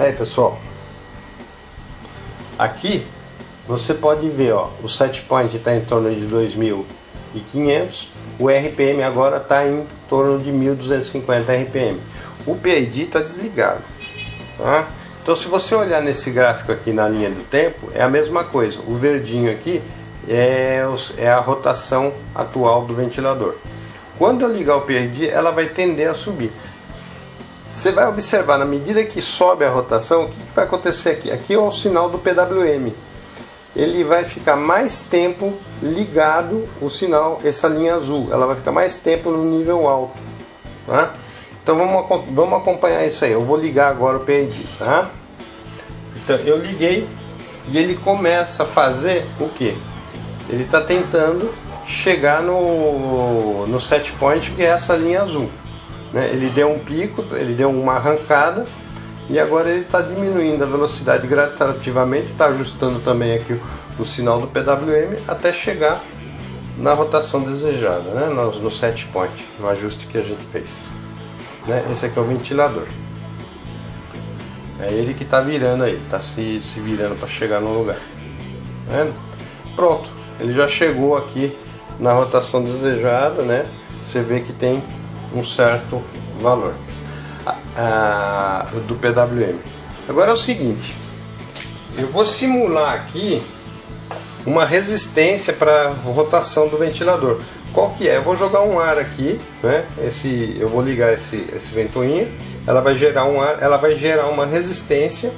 Aí pessoal, aqui você pode ver, ó, o set point está em torno de 2.500, o RPM agora está em torno de 1.250 RPM. O PID está desligado. Tá? Então se você olhar nesse gráfico aqui na linha do tempo, é a mesma coisa. O verdinho aqui é, é a rotação atual do ventilador. Quando eu ligar o PID, ela vai tender a subir. Você vai observar, na medida que sobe a rotação, o que, vai acontecer aqui? Aqui é o sinal do PWM. Ele vai ficar mais tempo ligado, o sinal, essa linha azul, ela vai ficar mais tempo no nível alto. Tá? Então vamos, vamos acompanhar isso aí. Eu vou ligar agora o PID. Tá? Então eu liguei e ele começa a fazer o que? Ele está tentando chegar no, no set point, que é essa linha azul. Né? Ele deu um pico, ele deu uma arrancada e agora ele está diminuindo a velocidade gradativamente, está ajustando também aqui o, sinal do PWM até chegar na rotação desejada, né? no, no set point, no ajuste que a gente fez. Né? Esse aqui é o ventilador. É ele que está virando aí, está se, se virando para chegar no lugar. Né? Pronto, ele já chegou aqui na rotação desejada, né? Você vê que tem um certo valor a, a, do PWM. Agora é o seguinte, eu vou simular aqui uma resistência para rotação do ventilador. Qual que é? Eu vou jogar um ar aqui, né? Esse, eu vou ligar esse, esse ventoinha, ela vai gerar um ar, ela vai gerar uma resistência,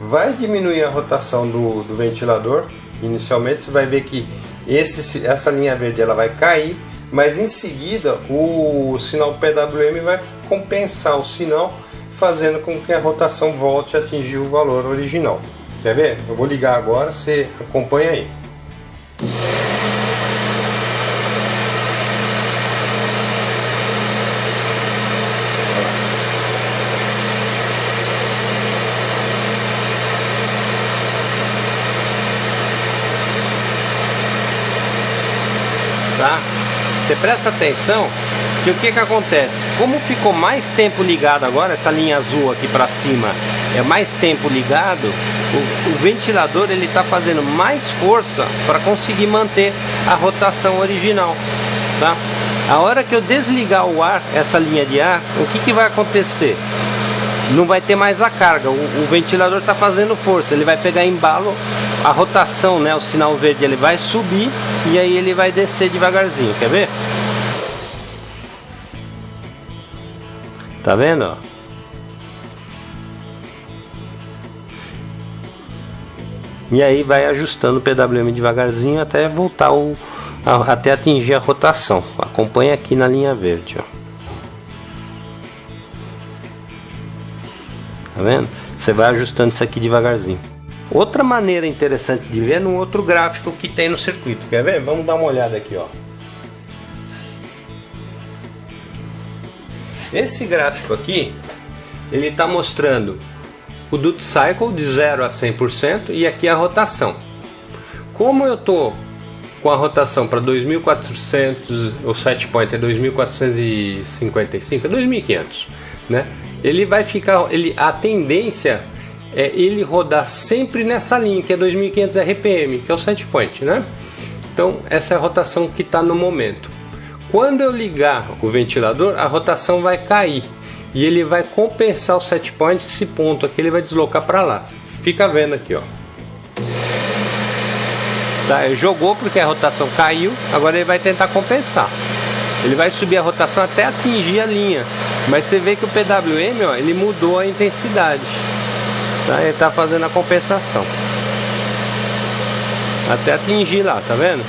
vai diminuir a rotação do, do ventilador. Inicialmente você vai ver que esse, essa linha verde ela vai cair, mas em seguida o sinal PWM vai compensar o sinal, fazendo com que a rotação volte a atingir o valor original. Quer ver? Eu vou ligar agora, você acompanha aí. tá? Você presta atenção que o que que acontece? Como ficou mais tempo ligado agora, essa linha azul aqui para cima é mais tempo ligado, o, o ventilador ele está fazendo mais força para conseguir manter a rotação original, tá? A hora que eu desligar o ar, essa linha de ar, o que que vai acontecer? Não vai ter mais a carga. O, o ventilador está fazendo força, ele vai pegar embalo, a rotação, né, o sinal verde ele vai subir e aí ele vai descer devagarzinho. Quer ver? Tá vendo? E aí vai ajustando o PWM devagarzinho até voltar o, até atingir a rotação. Acompanha aqui na linha verde, ó. Tá vendo? Você vai ajustando isso aqui devagarzinho. Outra maneira interessante de ver é no outro gráfico que tem no circuito. Quer ver? Vamos dar uma olhada aqui, ó. Esse gráfico aqui, ele está mostrando o duty cycle de 0 a 100% e aqui a rotação. Como eu tô com a rotação para 2400, o set point é 2455, é 2500, né? Ele vai ficar, ele, a tendência é ele rodar sempre nessa linha, que é 2500 RPM, que é o set point, né? Então, essa é a rotação que está no momento. Quando eu ligar o ventilador, a rotação vai cair e ele vai compensar o set point, esse ponto aqui ele vai deslocar para lá. Fica vendo aqui, ó. Tá, jogou porque a rotação caiu, agora ele vai tentar compensar. Ele vai subir a rotação até atingir a linha. Mas você vê que o PWM, ó, ele mudou a intensidade. Tá? Ele está fazendo a compensação. Até atingir lá, tá vendo?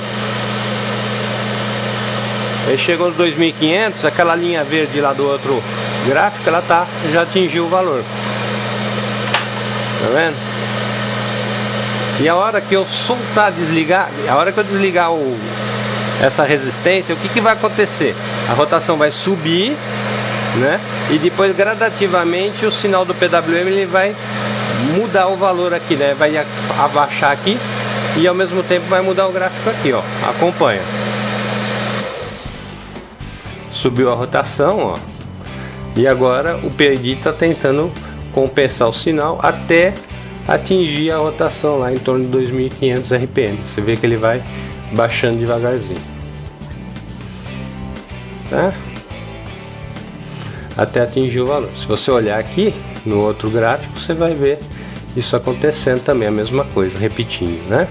Ele chegou nos 2500, aquela linha verde lá do outro gráfico, ela tá, já atingiu o valor. Tá vendo? E a hora que eu soltar, desligar, a hora que eu desligar o, essa resistência, o que, que vai acontecer? A rotação vai subir, né? E depois gradativamente o sinal do PWM ele vai mudar o valor aqui, né? Vai abaixar aqui e ao mesmo tempo vai mudar o gráfico aqui, ó. Acompanha. Subiu a rotação, ó. E agora o PID está tentando compensar o sinal até atingir a rotação lá em torno de 2500 RPM. Você vê que ele vai baixando devagarzinho. Tá? Até atingir o valor. Se você olhar aqui no outro gráfico, você vai ver isso acontecendo também, a mesma coisa, repetindo, né?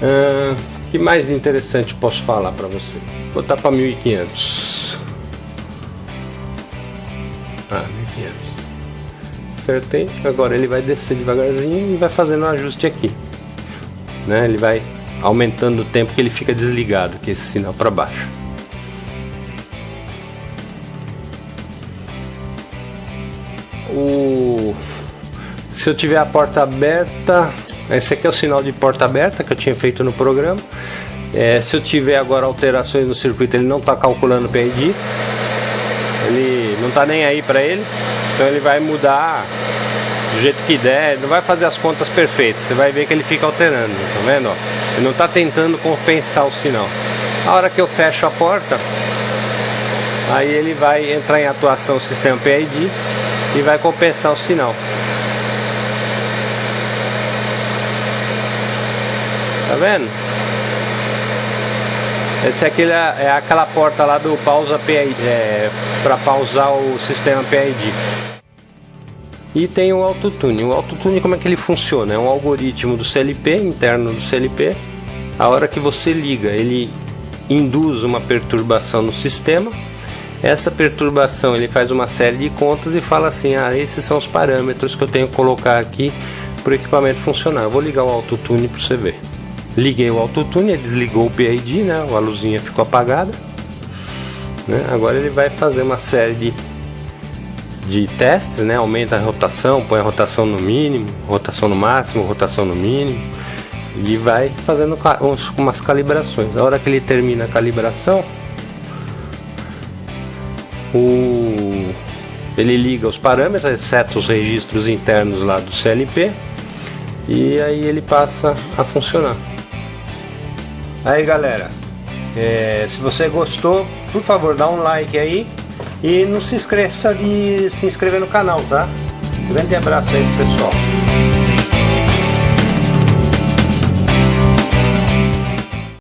O que mais interessante posso falar para você? Vou botar para 1500. Ah, 1500. Acertei. Agora ele vai descer devagarzinho e vai fazendo um ajuste aqui. Né? Ele vai aumentando o tempo que ele fica desligado, que é esse sinal para baixo. O se eu tiver a porta aberta, esse aqui é o sinal de porta aberta que eu tinha feito no programa. É, se eu tiver agora alterações no circuito, ele não está calculando o PID. Ele não está nem aí para ele. Então ele vai mudar do jeito que der, ele não vai fazer as contas perfeitas. Você vai ver que ele fica alterando, tá vendo? Ele não está tentando compensar o sinal. A hora que eu fecho a porta, aí ele vai entrar em atuação o sistema PID e vai compensar o sinal. Tá vendo? Esse aqui é, é aquela porta lá do pausa PID, é, para pausar o sistema PID. E tem o autotune. O autotune como é que ele funciona? É um algoritmo do CLP, interno do CLP. A hora que você liga, ele induz uma perturbação no sistema. Essa perturbação ele faz uma série de contas e fala assim: ah, esses são os parâmetros que eu tenho que colocar aqui para o equipamento funcionar. Eu vou ligar o autotune para você ver. Liguei o autotune, ele desligou o PID, né? A luzinha ficou apagada. Né? Agora ele vai fazer uma série de, de testes, né? Aumenta a rotação, põe a rotação no mínimo, rotação no máximo, rotação no mínimo. E vai fazendo umas calibrações. A hora que ele termina a calibração, o ele liga os parâmetros, exceto os registros internos lá do CLP, e aí ele passa a funcionar. Aí galera, é, se você gostou, por favor dá um like aí e não se esqueça de se inscrever no canal, tá? grande abraço aí pessoal.